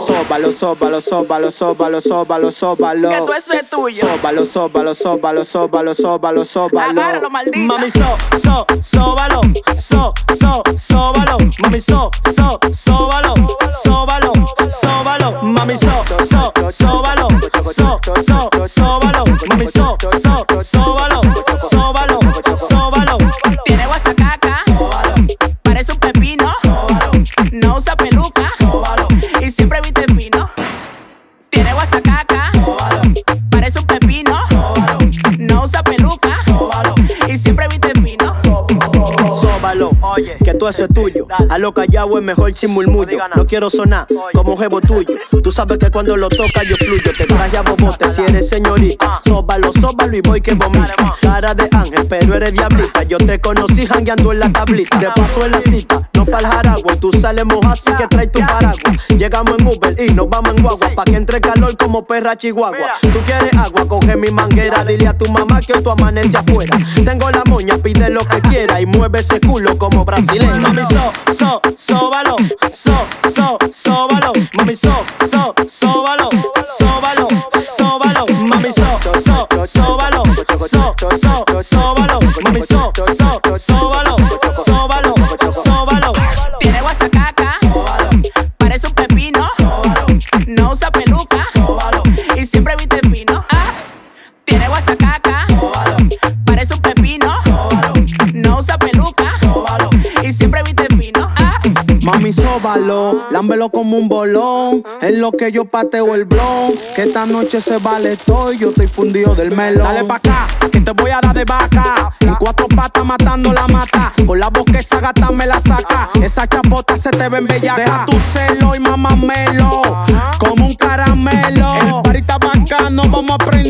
Sóbalo, sóbalo, sóbalo, sóbalo, sóbalo, sóbalo. Que todo eso es tuyo. Sóbalo, sóbalo, sóbalo, sóbalo, sóbalo, sóbalo. Agárralo, maldita. Mami, so, so, sóbalo, so, so, sóbalo. Mami, so, so, sóbalo, sóbalo, sóbalo. Mami, so, so, sóbalo, so, so, sóbalo. Mami, so, so, sóbalo, Parece un pepino. No usa peluca. Y siempre viste que todo eso es tuyo. A lo callado es mejor sin murmullo. No quiero sonar como un jevo tuyo. Tú sabes que cuando lo toca yo fluyo. Te traje a bobote si eres señorita. Sóbalo, sóbalo y voy que vomita. Cara de ángel, pero eres diablita. Yo te conocí jangueando en la tablita. Te paso en la cita, no pa'l jaragua. Tú sales moja, así que trae tu paraguas. Llegamos en Uber y nos vamos en guagua. Pa' que entre calor como perra chihuahua. Tú quieres agua, coge mi manguera. Dile a tu mamá que hoy tú amanece afuera. Tengo la moña, pide lo que quiera. Y mueve ese culo como brasileño. Mami, so, so, sóbalo. So, so, sóbalo. Mami, so, so, sóbalo. Sóbalo, sóbalo. Mami, so, so, sóbalo. So, so, sóbalo. Sóbalo, lámbelo como un bolón. Es lo que yo pateo el blon. Que esta noche se vale todo y yo estoy fundido del melón. Dale pa' acá, que te voy a dar de vaca. En cuatro patas matando la mata. Con la que esa gata me la saca. Esa chapota se te ven bellaca. Deja tu celo y mamamelo. Como un caramelo. El parita bacano, vamos a prenderle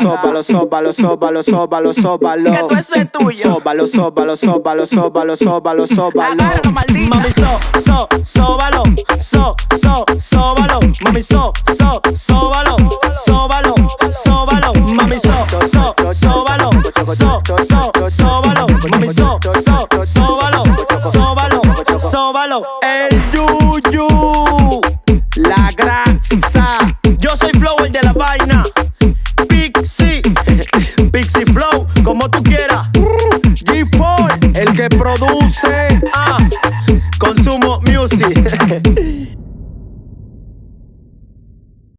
sóbalo, sóbalo, sóbalo, sóbalo, sóbalo. Que todo eso es tuyo. Sóbalo, sóbalo, sóbalo, sóbalo, sóbalo, sóbalo. Agárralo, maldita. Mami, so, so, sóbalo. So, so, sóbalo. Mami, so, so, sóbalo. Sóbalo, sóbalo. Mami, so, so. Mixi Flow, como tú quieras. G4, el que produce.